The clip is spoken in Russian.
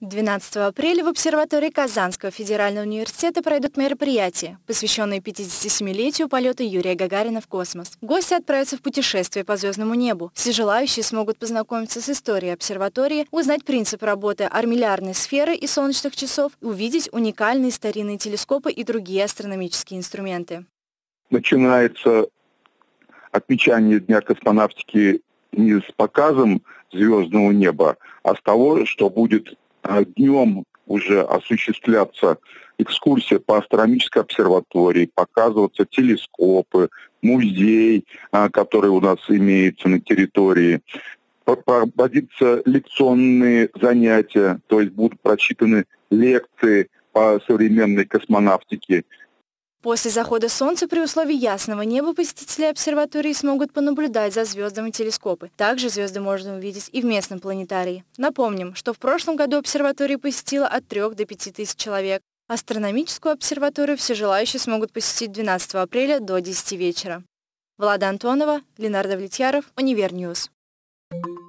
12 апреля в обсерватории Казанского федерального университета пройдут мероприятия, посвященные 57-летию полета Юрия Гагарина в космос. Гости отправятся в путешествие по звездному небу. Все желающие смогут познакомиться с историей обсерватории, узнать принцип работы армиллярной сферы и солнечных часов, увидеть уникальные старинные телескопы и другие астрономические инструменты. Начинается отмечание Дня космонавтики не с показом звездного неба, а с того, что будет днем уже осуществляться экскурсия по астрономической обсерватории, показываться телескопы, музей, а, который у нас имеется на территории, проводиться лекционные занятия, то есть будут прочитаны лекции по современной космонавтике, После захода Солнца при условии ясного неба посетители обсерватории смогут понаблюдать за звездами телескопы. Также звезды можно увидеть и в местном планетарии. Напомним, что в прошлом году обсерваторию посетило от 3 до 5 тысяч человек. Астрономическую обсерваторию все желающие смогут посетить 12 апреля до 10 вечера. Влада Антонова, Ленар Довлетьяров, Univer News. Thank you.